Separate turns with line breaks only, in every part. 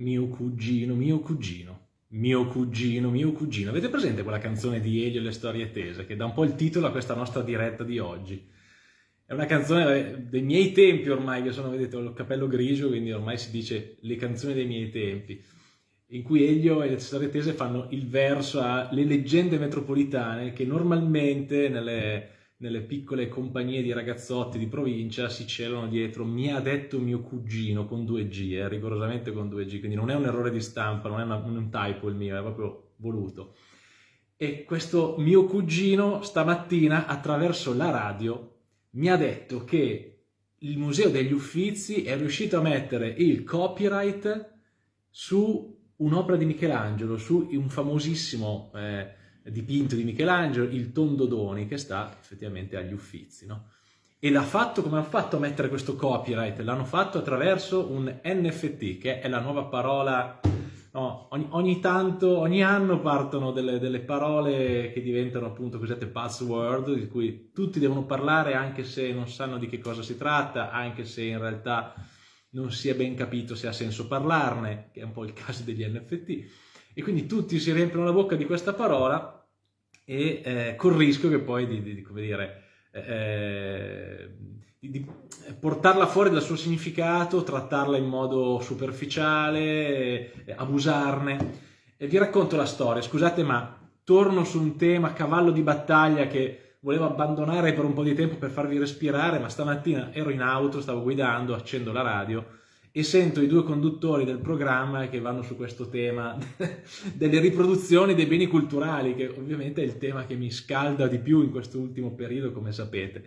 mio cugino, mio cugino, mio cugino, mio cugino. Avete presente quella canzone di Elio e le storie tese che dà un po' il titolo a questa nostra diretta di oggi? È una canzone dei miei tempi ormai, che sono, vedete, ho il capello grigio, quindi ormai si dice le canzoni dei miei tempi, in cui Elio e le storie tese fanno il verso alle leggende metropolitane che normalmente nelle nelle piccole compagnie di ragazzotti di provincia si celano dietro mi ha detto mio cugino con 2G, eh, rigorosamente con 2G, quindi non è un errore di stampa, non è una, un typo il mio, è proprio voluto. E questo mio cugino stamattina attraverso la radio mi ha detto che il Museo degli Uffizi è riuscito a mettere il copyright su un'opera di Michelangelo, su un famosissimo... Eh, dipinto di Michelangelo, il Tondodoni, che sta effettivamente agli Uffizi. No? E l'ha fatto, come ha fatto a mettere questo copyright? L'hanno fatto attraverso un NFT, che è la nuova parola... No, ogni, ogni, tanto, ogni anno partono delle, delle parole che diventano appunto cosiddette password, di cui tutti devono parlare anche se non sanno di che cosa si tratta, anche se in realtà non si è ben capito se ha senso parlarne, che è un po' il caso degli NFT e quindi tutti si riempiono la bocca di questa parola e eh, col rischio che poi di, di, di dire, eh, di, di, portarla fuori dal suo significato, trattarla in modo superficiale, eh, abusarne. E vi racconto la storia, scusate ma torno su un tema cavallo di battaglia che volevo abbandonare per un po' di tempo per farvi respirare, ma stamattina ero in auto, stavo guidando, accendo la radio e sento i due conduttori del programma che vanno su questo tema delle riproduzioni dei beni culturali, che ovviamente è il tema che mi scalda di più in questo ultimo periodo, come sapete.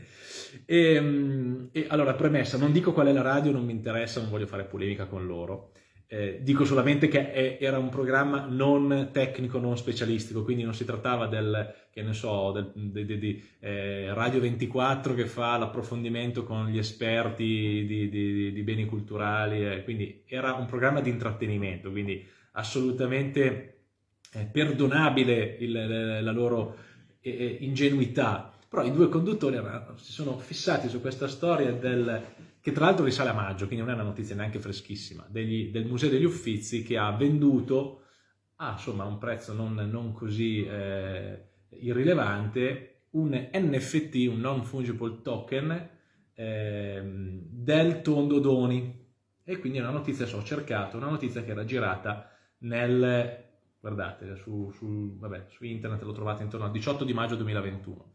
E, ehm, e allora, premessa, non dico qual è la radio, non mi interessa, non voglio fare polemica con loro. Eh, dico solamente che è, era un programma non tecnico, non specialistico, quindi non si trattava del, so, del, di, di, di eh, Radio 24 che fa l'approfondimento con gli esperti di, beni culturali, eh, quindi era un programma di intrattenimento, quindi assolutamente eh, perdonabile il, la loro eh, ingenuità. Però i due conduttori si sono fissati su questa storia del che tra l'altro risale a maggio, quindi non è una notizia neanche freschissima, degli, del Museo degli Uffizi che ha venduto a insomma, un prezzo non, non così eh, irrilevante un NFT, un non fungible token eh, del tondo Doni e quindi è una notizia, so, ho cercato, una notizia che era girata nel, guardate, su, su, vabbè, su internet l'ho trovata intorno al 18 di maggio 2021.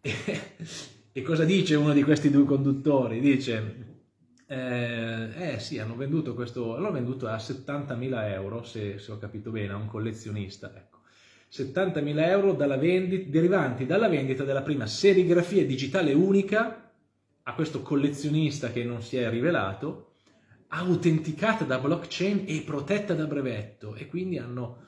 E cosa dice uno di questi due conduttori? Dice, eh, eh sì, hanno venduto questo, l'hanno venduto a 70.000 euro, se, se, ho capito bene, a un collezionista, ecco. 70.000 euro dalla vendita, derivanti dalla vendita della prima serigrafia digitale unica a questo collezionista che non si è rivelato, autenticata da blockchain e protetta da brevetto e quindi hanno,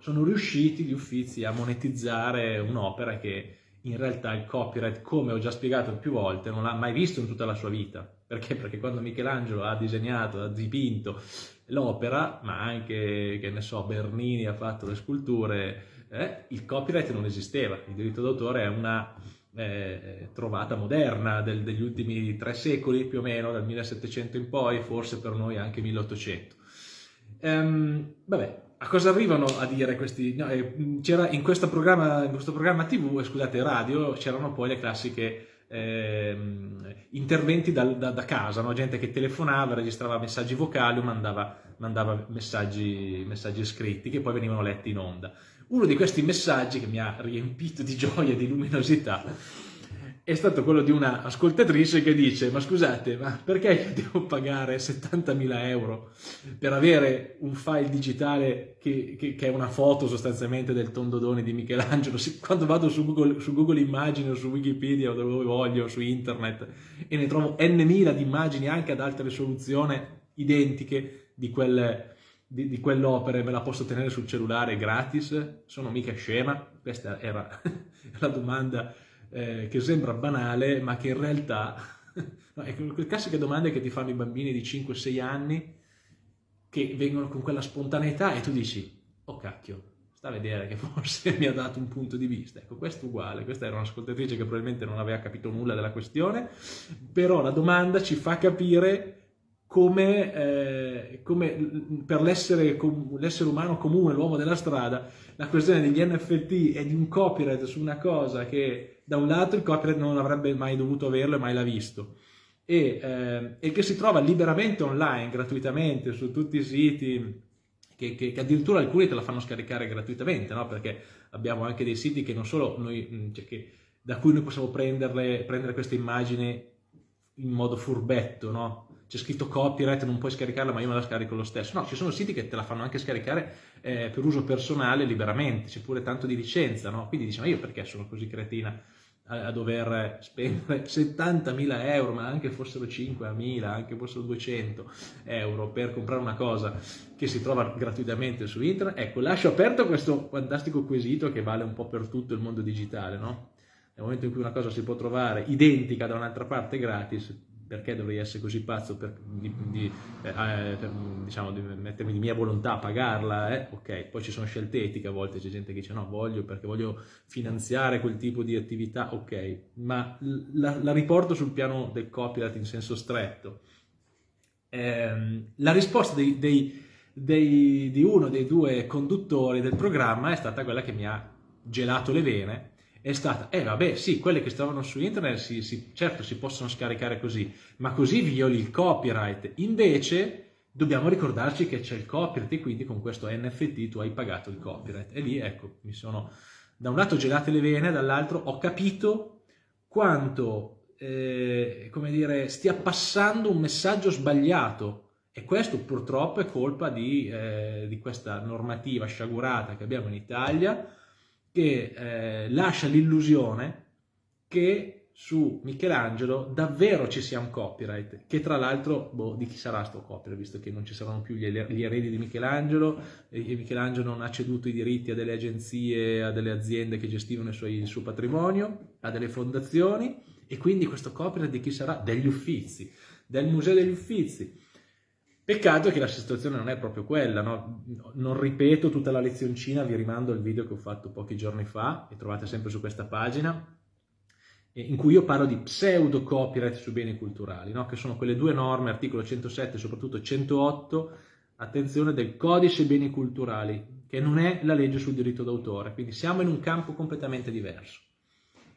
sono riusciti gli uffizi a monetizzare un'opera che in realtà il copyright, come ho già spiegato più volte, non l'ha mai visto in tutta la sua vita. Perché? Perché quando Michelangelo ha disegnato, ha dipinto l'opera, ma anche, che ne so, Bernini ha fatto le sculture, eh, il copyright non esisteva. Il diritto d'autore è una eh, trovata moderna del, degli ultimi tre secoli, più o meno, dal 1700 in poi, forse per noi anche 1800. Ehm, vabbè, a cosa arrivano a dire questi? No, eh, c'era in, questo programma, in questo programma TV, eh, scusate, radio, c'erano poi le classiche eh, interventi da, da, da casa, no? gente che telefonava, registrava messaggi vocali o mandava, mandava messaggi, messaggi scritti che poi venivano letti in onda. Uno di questi messaggi che mi ha riempito di gioia e di luminosità è stato quello di una ascoltatrice che dice ma scusate ma perché io devo pagare 70.000 euro per avere un file digitale che, che, che, è una foto sostanzialmente del tondodone di Michelangelo quando vado su Google, su Google Immagini o su Wikipedia o dove voglio su internet e ne trovo n mila di immagini anche ad alta risoluzione identiche di quelle di, di quell'opera me la posso tenere sul cellulare gratis? Sono mica scema? Questa era la domanda eh, che sembra banale, ma che in realtà no, è quelle classiche domande che ti fanno i bambini di 5-6 anni che vengono con quella spontaneità e tu dici, oh cacchio, sta a vedere che forse mi ha dato un punto di vista. Ecco, questo è uguale, questa era un'ascoltatrice che probabilmente non aveva capito nulla della questione, però la domanda ci fa capire come, eh, come per l'essere, l'essere umano comune, l'uomo della strada, la questione degli NFT e di un copyright su una cosa che da un lato il copyright non avrebbe mai dovuto averlo e mai l'ha visto e, eh, e, che si trova liberamente online, gratuitamente, su tutti i siti, che, che, che addirittura alcuni te la fanno scaricare gratuitamente, no? perché abbiamo anche dei siti che non solo noi, cioè che, da cui noi possiamo prendere queste immagini in modo furbetto, no? C'è scritto copyright, non puoi scaricarla ma io me la scarico lo stesso. No, ci sono siti che te la fanno anche scaricare eh, per uso personale liberamente, c'è pure tanto di licenza, no? Quindi dici, ma io perché sono così cretina a, a dover spendere 70.000 euro, ma anche fossero 5.000, anche fossero 200 euro per comprare una cosa che si trova gratuitamente su internet? Ecco, lascio aperto questo fantastico quesito che vale un po' per tutto il mondo digitale, no? Nel momento in cui una cosa si può trovare identica da un'altra parte gratis, perché dovrei essere così pazzo per, di, di, eh, eh, per, diciamo, di mettermi di mia volontà a pagarla, eh? ok, poi ci sono scelte etiche, a volte c'è gente che dice no, voglio perché voglio finanziare quel tipo di attività, ok, ma la, la riporto sul piano del copyright in senso stretto. Eh, la risposta dei, dei, dei, di uno dei due conduttori del programma è stata quella che mi ha gelato le vene, è stata, eh vabbè sì, quelle che stavano su internet si, si, certo si possono scaricare così, ma così violi il copyright. Invece dobbiamo ricordarci che c'è il copyright e quindi con questo NFT tu hai pagato il copyright. E lì ecco, mi sono da un lato gelate le vene, dall'altro ho capito quanto, eh, come dire, stia passando un messaggio sbagliato. E questo purtroppo è colpa di, eh, di questa normativa sciagurata che abbiamo in Italia, che eh, lascia l'illusione che su Michelangelo davvero ci sia un copyright, che tra l'altro, boh, di chi sarà sto copyright, visto che non ci saranno più gli, gli eredi di Michelangelo, e Michelangelo non ha ceduto i diritti a delle agenzie, a delle aziende che gestivano il suo, il suo patrimonio, a delle fondazioni, e quindi questo copyright di chi sarà? Degli Uffizi, del Museo degli Uffizi. Peccato che la situazione non è proprio quella, no? non ripeto tutta la lezioncina, vi rimando al video che ho fatto pochi giorni fa, e trovate sempre su questa pagina, in cui io parlo di pseudo copyright su beni culturali, no? che sono quelle due norme, articolo 107 e soprattutto 108, attenzione, del codice beni culturali, che non è la legge sul diritto d'autore, quindi siamo in un campo completamente diverso.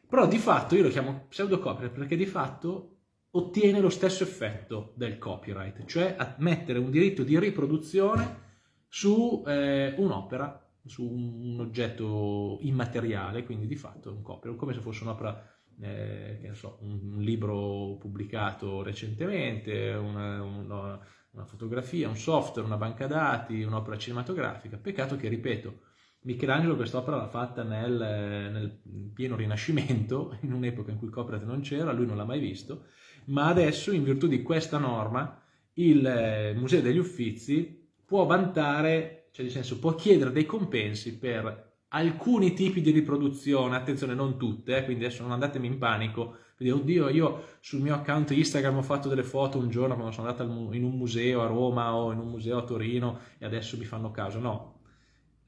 Però di fatto io lo chiamo pseudo copyright perché di fatto ottiene lo stesso effetto del copyright, cioè mettere un diritto di riproduzione su eh, un'opera, su un oggetto immateriale, quindi di fatto un copyright, come se fosse un'opera, eh, so, un, libro pubblicato recentemente, una, una, una fotografia, un software, una banca dati, un'opera cinematografica. Peccato che, ripeto, Michelangelo quest'opera l'ha fatta nel, nel, pieno Rinascimento, in un'epoca in cui copyright non c'era, lui non l'ha mai visto, ma adesso in virtù di questa norma il eh, Museo degli Uffizi può vantare, cioè nel senso può chiedere dei compensi per alcuni tipi di riproduzione, attenzione non tutte, eh, quindi adesso non andatemi in panico, quindi oddio io sul mio account Instagram ho fatto delle foto un giorno quando sono andato in un museo a Roma o in un museo a Torino e adesso mi fanno caso, no,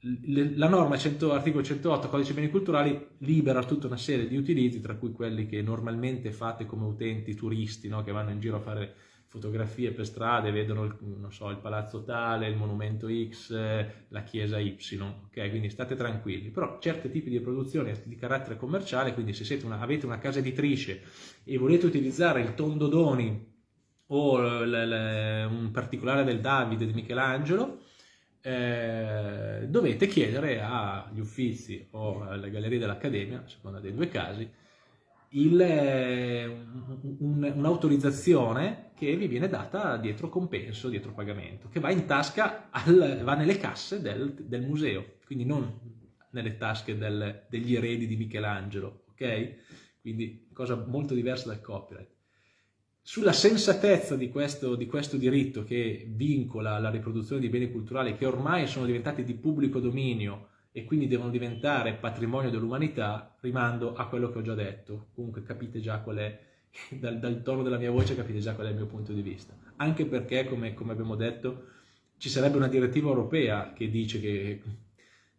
la norma 100, articolo 108 codice beni culturali libera tutta una serie di utilizzi tra cui quelli che normalmente fate come utenti turisti no? che vanno in giro a fare fotografie per strade vedono il, so, il palazzo tale, il monumento X, la chiesa Y ok quindi state tranquilli però certi tipi di produzioni di carattere commerciale quindi se una, avete una casa editrice e volete utilizzare il tondodoni o l, l, un particolare del Davide di Michelangelo eh, dovete chiedere agli uffizi o alle gallerie dell'Accademia, a seconda dei due casi, un'autorizzazione un, che vi viene data dietro compenso, dietro pagamento, che va in tasca, al, va nelle casse del, del, museo, quindi non nelle tasche del, degli eredi di Michelangelo, ok? Quindi cosa molto diversa dal copyright sulla sensatezza di questo, di questo, diritto che vincola la riproduzione di beni culturali che ormai sono diventati di pubblico dominio e quindi devono diventare patrimonio dell'umanità, rimando a quello che ho già detto. Comunque capite già qual è, dal, dal, tono della mia voce capite già qual è il mio punto di vista. Anche perché, come, come abbiamo detto, ci sarebbe una direttiva europea che dice che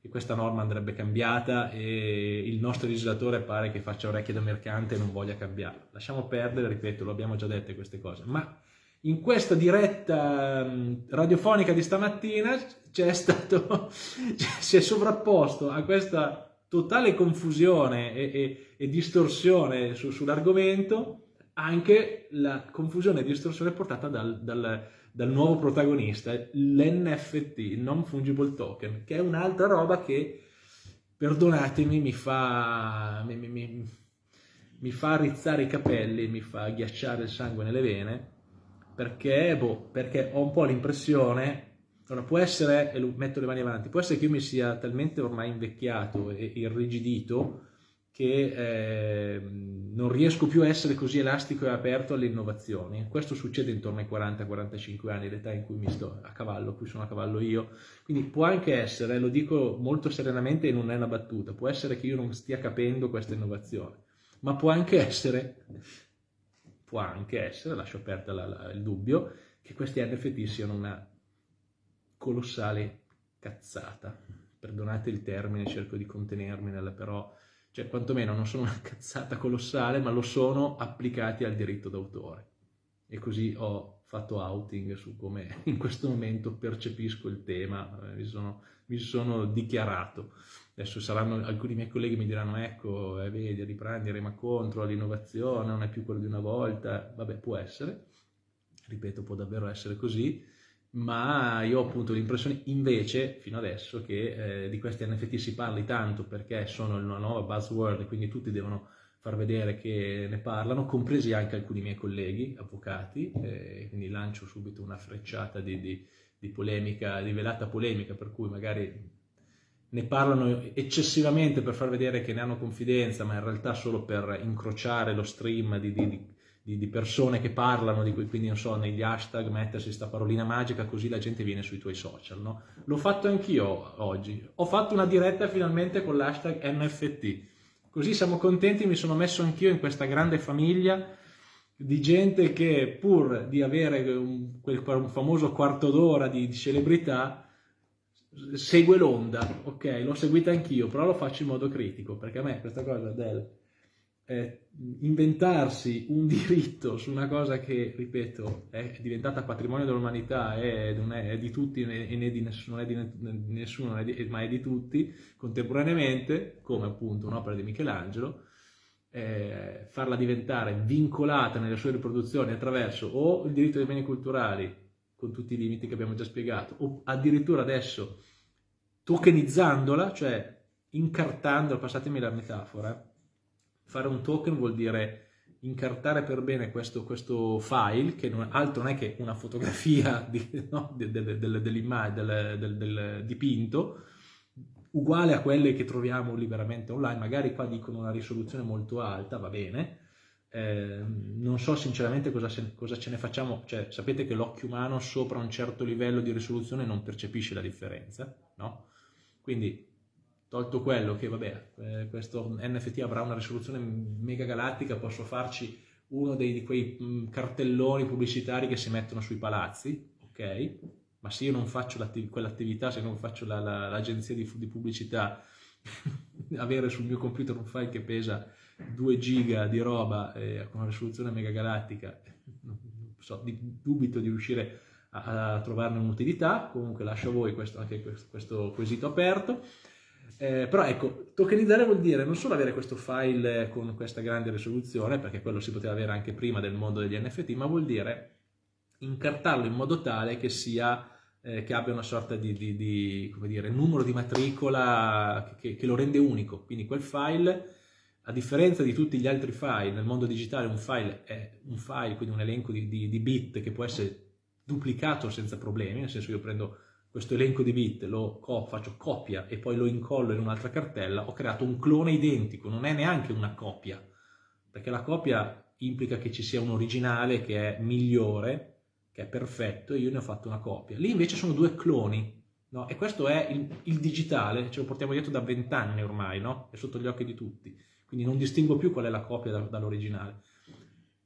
che questa norma andrebbe cambiata e il nostro legislatore pare che faccia orecchie da mercante e non voglia cambiarla. Lasciamo perdere, ripeto, lo abbiamo già dette queste cose, ma in questa diretta mm, radiofonica di stamattina c'è stato, si è sovrapposto a questa totale confusione e, e, e distorsione su, sull'argomento anche la confusione e distorsione portata dal, dal, dal nuovo protagonista, l'NFT, il Non Fungible Token, che è un'altra roba che, perdonatemi, mi fa, mi, mi, mi fa rizzare i capelli, mi fa ghiacciare il sangue nelle vene, perché, boh, perché ho un po' l'impressione, allora può essere, e metto le mani avanti, può essere che io mi sia talmente ormai invecchiato e irrigidito che eh, non riesco più a essere così elastico e aperto alle innovazioni. Questo succede intorno ai 40-45 anni, l'età in cui mi sto a cavallo, qui sono a cavallo io. Quindi può anche essere, lo dico molto serenamente e non è una battuta, può essere che io non stia capendo questa innovazione, ma può anche essere può anche essere, lascio aperto la, la, il dubbio, che questi NFT siano una colossale cazzata. Perdonate il termine, cerco di contenermi, però, cioè quantomeno non sono una cazzata colossale, ma lo sono applicati al diritto d'autore. E così ho fatto outing su come in questo momento percepisco il tema, mi sono, mi sono dichiarato. Adesso saranno, alcuni miei colleghi mi diranno, ecco, eh, vedi, riprendi, rema contro l'innovazione, non è più quello di una volta, vabbè, può essere, ripeto, può davvero essere così, ma io ho appunto l'impressione invece, fino adesso, che eh, di questi NFT si parli tanto perché sono una nuova buzzword e quindi tutti devono far vedere che ne parlano, compresi anche alcuni miei colleghi, avvocati, eh, quindi lancio subito una frecciata di, di, di polemica, di velata polemica, per cui magari ne parlano eccessivamente per far vedere che ne hanno confidenza, ma in realtà solo per incrociare lo stream di, di, di, di persone che parlano, di quindi non so, negli hashtag mettersi questa parolina magica così la gente viene sui tuoi social, no? L'ho fatto anch'io oggi, ho fatto una diretta finalmente con l'hashtag NFT, così siamo contenti, mi sono messo anch'io in questa grande famiglia di gente che pur di avere un, quel, un famoso quarto d'ora di celebrità, segue l'onda, ok, l'ho seguita anch'io, però lo faccio in modo critico, perché a me questa cosa del eh, inventarsi un diritto su una cosa che, ripeto, è diventata patrimonio dell'umanità e non è, di tutti e né di nessuno, è di nessuno è di, ma è di tutti, contemporaneamente, come appunto un'opera di Michelangelo, eh, farla diventare vincolata nelle sue riproduzioni attraverso o il diritto dei beni culturali con tutti i limiti che abbiamo già spiegato, o addirittura adesso tokenizzandola, cioè incartandola, passatemi la metafora, fare un token vuol dire incartare per bene questo, questo file, che non, altro non è che una fotografia di, no, del, del, del, del, dipinto, uguale a quelle che troviamo liberamente online, magari qua dicono una risoluzione molto alta, va bene, eh, non so sinceramente cosa, cosa, ce ne facciamo, cioè sapete che l'occhio umano sopra un certo livello di risoluzione non percepisce la differenza, no? Quindi tolto quello che vabbè, eh, questo NFT avrà una risoluzione mega galattica, posso farci uno dei, di quei mm, cartelloni pubblicitari che si mettono sui palazzi, ok? Ma se io non faccio quell'attività, se non faccio l'agenzia la, la, di, di pubblicità, avere sul mio computer un file che pesa 2 giga di roba eh, con una risoluzione mega galattica, so, dubito di riuscire a, a trovarne un'utilità, comunque lascio a voi questo, anche questo, questo quesito aperto. Eh, però ecco, tokenizzare vuol dire non solo avere questo file con questa grande risoluzione, perché quello si poteva avere anche prima del mondo degli NFT, ma vuol dire incartarlo in modo tale che, sia, eh, che abbia una sorta di, di, di dire, numero di matricola che, che, lo rende unico. Quindi quel file a differenza di tutti gli altri file, nel mondo digitale un file è un file, quindi un elenco di, di, bit che può essere duplicato senza problemi, nel senso io prendo questo elenco di bit, lo co faccio copia e poi lo incollo in un'altra cartella, ho creato un clone identico, non è neanche una copia, perché la copia implica che ci sia un originale che è migliore, che è perfetto, e io ne ho fatto una copia. Lì invece sono due cloni, no? e questo è il, il digitale, ce lo portiamo dietro da vent'anni ormai, no? è sotto gli occhi di tutti quindi non distingo più qual è la copia da, dall'originale.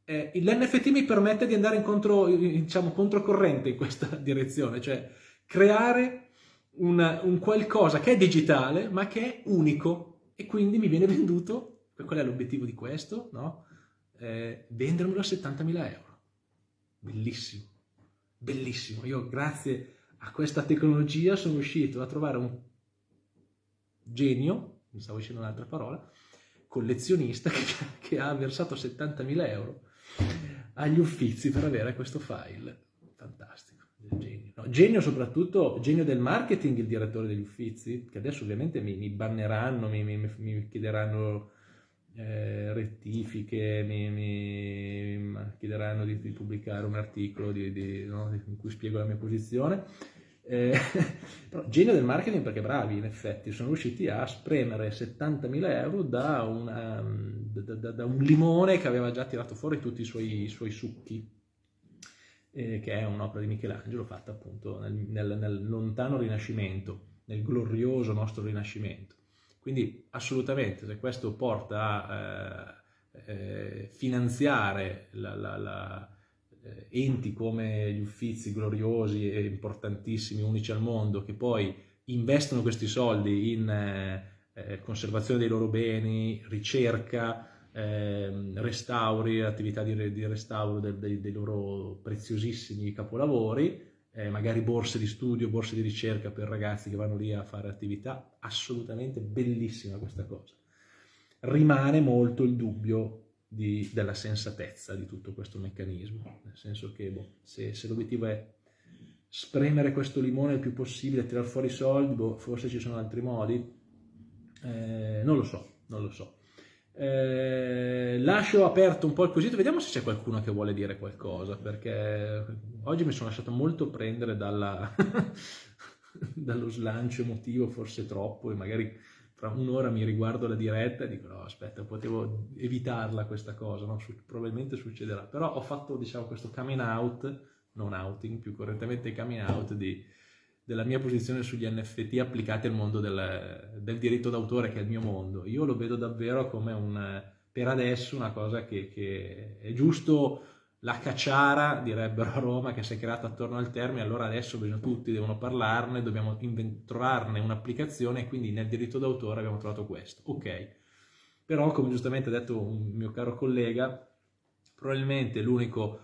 Eh, L'NFT mi permette di andare incontro, diciamo, controcorrente in questa direzione, cioè creare una, un qualcosa che è digitale ma che è unico e quindi mi viene venduto, qual è l'obiettivo di questo? No? Eh, vendermelo a 70.000 euro. bellissimo, bellissimo. Io grazie a questa tecnologia sono riuscito a trovare un genio, mi stavo dicendo un'altra parola, collezionista che, che ha versato 70.000 euro agli uffizi per avere questo file. Fantastico, genio. No, genio soprattutto, genio del marketing il direttore degli uffizi, che adesso ovviamente mi, mi banneranno, mi, mi, mi chiederanno eh, rettifiche, mi, chiederanno di, di, pubblicare un articolo di, di, no, in cui spiego la mia posizione. Eh, però, genio del marketing perché bravi in effetti sono riusciti a spremere 70.000 euro da, una, da, da, da, un limone che aveva già tirato fuori tutti i suoi, i suoi succhi eh, che è un'opera di Michelangelo fatta appunto nel, nel, nel lontano Rinascimento nel glorioso nostro Rinascimento. Quindi assolutamente se questo porta a eh, eh, finanziare la, la, la, eh, enti come gli uffizi gloriosi e importantissimi, unici al mondo, che poi investono questi soldi in eh, eh conservazione dei loro beni, ricerca, ehm, restauri, attività di, di restauro de, de, dei loro preziosissimi capolavori, eh, magari borse di studio, borse di ricerca per ragazzi che vanno lì a fare attività, assolutamente bellissima questa cosa. Rimane molto il dubbio di, della sensatezza di tutto questo meccanismo, nel senso che boh, se, se l'obiettivo è spremere questo limone il più possibile, tirare fuori i soldi, boh, forse ci sono altri modi, eh, non lo so, non lo so. Eh, lascio aperto un po' il quesito, vediamo se c'è qualcuno che vuole dire qualcosa, perché oggi mi sono lasciato molto prendere dalla, dallo slancio emotivo, forse troppo, e magari fra un'ora mi riguardo la diretta e dico no aspetta, potevo evitarla questa cosa, no? probabilmente succederà, però ho fatto diciamo questo coming out, non outing, più correttamente coming out di della mia posizione sugli NFT applicati al mondo del, del diritto d'autore, che è il mio mondo. Io lo vedo davvero come un, per adesso una cosa che, che è giusto la cacciara, direbbero a Roma, che si è creata attorno al termine, allora adesso bisogna, tutti devono parlarne, dobbiamo trovarne un'applicazione e quindi nel diritto d'autore abbiamo trovato questo. Ok, però come giustamente ha detto un mio caro collega, probabilmente l'unico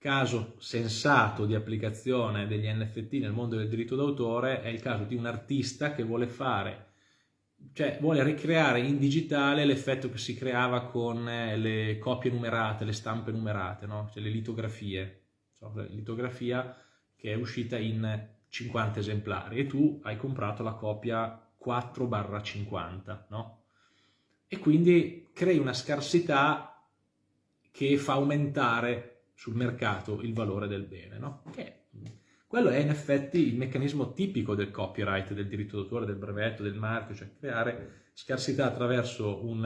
caso sensato di applicazione degli NFT nel mondo del diritto d'autore è il caso di un artista che vuole fare, cioè vuole ricreare in digitale l'effetto che si creava con eh, le copie numerate, le stampe numerate, no? cioè le litografie, cioè, litografia che è uscita in 50 esemplari e tu hai comprato la copia 4-50, no? E quindi crei una scarsità che fa aumentare sul mercato il valore del bene, no? Che quello è in effetti il meccanismo tipico del copyright, del diritto d'autore, del brevetto, del marchio, cioè creare scarsità attraverso un,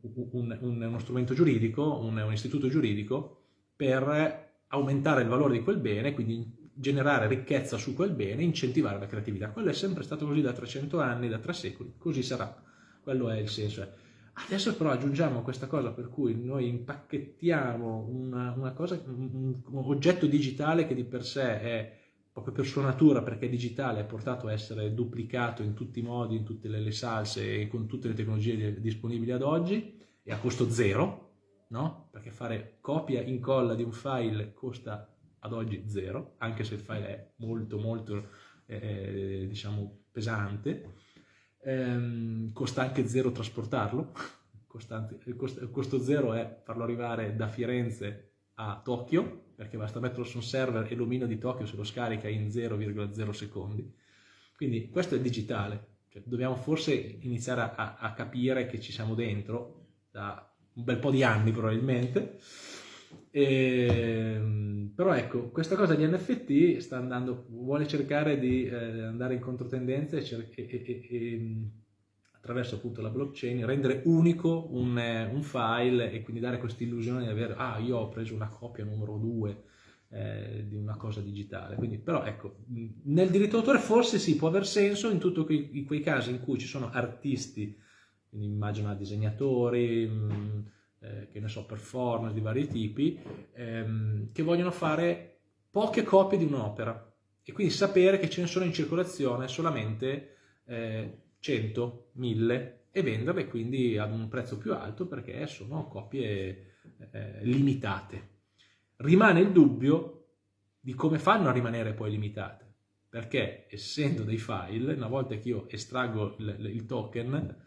un, un, uno strumento giuridico, un, istituto giuridico, per aumentare il valore di quel bene, quindi generare ricchezza su quel bene, incentivare la creatività. Quello è sempre stato così da 300 anni, da tre secoli, così sarà. Quello è il senso. Adesso però aggiungiamo questa cosa per cui noi impacchettiamo una, una cosa, un, un, oggetto digitale che di per sé è proprio per sua natura, perché è digitale, è portato a essere duplicato in tutti i modi, in tutte le, le salse e con tutte le tecnologie disponibili ad oggi e a costo zero, no? Perché fare copia incolla di un file costa ad oggi zero, anche se il file è molto molto eh, diciamo pesante ehm, costa anche zero trasportarlo, Costante, il, costo, il costo zero è farlo arrivare da Firenze a Tokyo, perché basta metterlo su un server e l'omino di Tokyo se lo scarica in 0,0 secondi. Quindi questo è digitale, cioè, dobbiamo forse iniziare a, a, capire che ci siamo dentro da un bel po' di anni probabilmente, e, ehm, però ecco, questa cosa di NFT sta andando, vuole cercare di eh, andare in controtendenza e, e, e, e, attraverso appunto la blockchain rendere unico un, un file e quindi dare questa illusione di avere, ah io ho preso una copia numero 2 eh, di una cosa digitale. Quindi, però ecco, nel diritto d'autore forse sì, può aver senso in tutti quei, quei, casi in cui ci sono artisti, quindi immagino disegnatori, mh, eh, che ne so, performance di vari tipi, ehm, che vogliono fare poche copie di un'opera e quindi sapere che ce ne sono in circolazione solamente eh, 100, 1000 e venderle quindi ad un prezzo più alto perché sono copie eh, limitate. rimane il dubbio di come fanno a rimanere poi limitate, perché essendo dei file, una volta che io estraggo il, il token,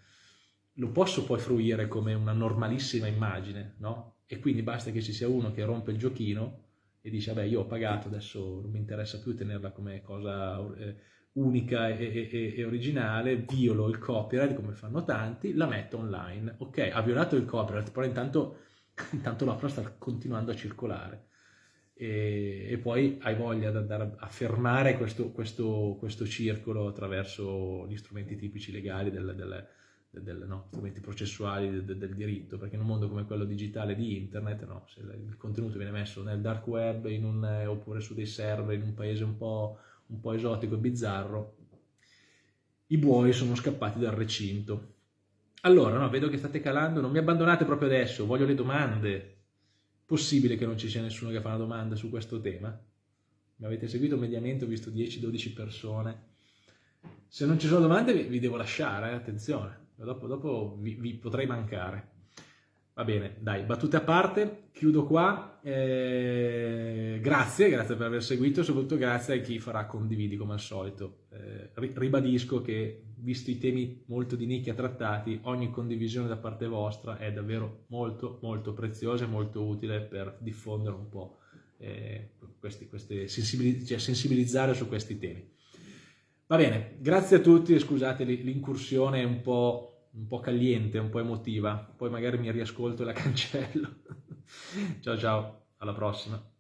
lo posso poi fruire come una normalissima immagine, no? E quindi basta che ci sia uno che rompe il giochino e dice, vabbè, io ho pagato, adesso non mi interessa più tenerla come cosa eh, unica e, e, e, originale, violo il copyright, come fanno tanti, la metto online. Ok, ha violato il copyright, però intanto, intanto l'opera sta continuando a circolare. E, e, poi hai voglia di andare a fermare questo, questo, questo, circolo attraverso gli strumenti tipici legali del, del del, no, strumenti processuali del, del, diritto, perché in un mondo come quello digitale di internet, no, se il contenuto viene messo nel dark web un, eh, oppure su dei server in un paese un po', un po' esotico e bizzarro, i buoi sono scappati dal recinto. Allora, no, vedo che state calando, non mi abbandonate proprio adesso, voglio le domande. Possibile che non ci sia nessuno che fa una domanda su questo tema? Mi avete seguito mediamente, ho visto 10-12 persone. Se non ci sono domande vi, devo lasciare, eh? attenzione dopo, dopo vi, vi, potrei mancare. Va bene, dai, battute a parte, chiudo qua. Eh, grazie, grazie per aver seguito soprattutto grazie a chi farà condividi come al solito. Eh, ribadisco che, visto i temi molto di nicchia trattati, ogni condivisione da parte vostra è davvero molto, molto preziosa e molto utile per diffondere un po' eh, questi, queste sensibiliz cioè sensibilizzare su questi temi. Va bene, grazie a tutti, scusate l'incursione un po' un po' caliente, un po' emotiva, poi magari mi riascolto e la cancello. ciao ciao, alla prossima.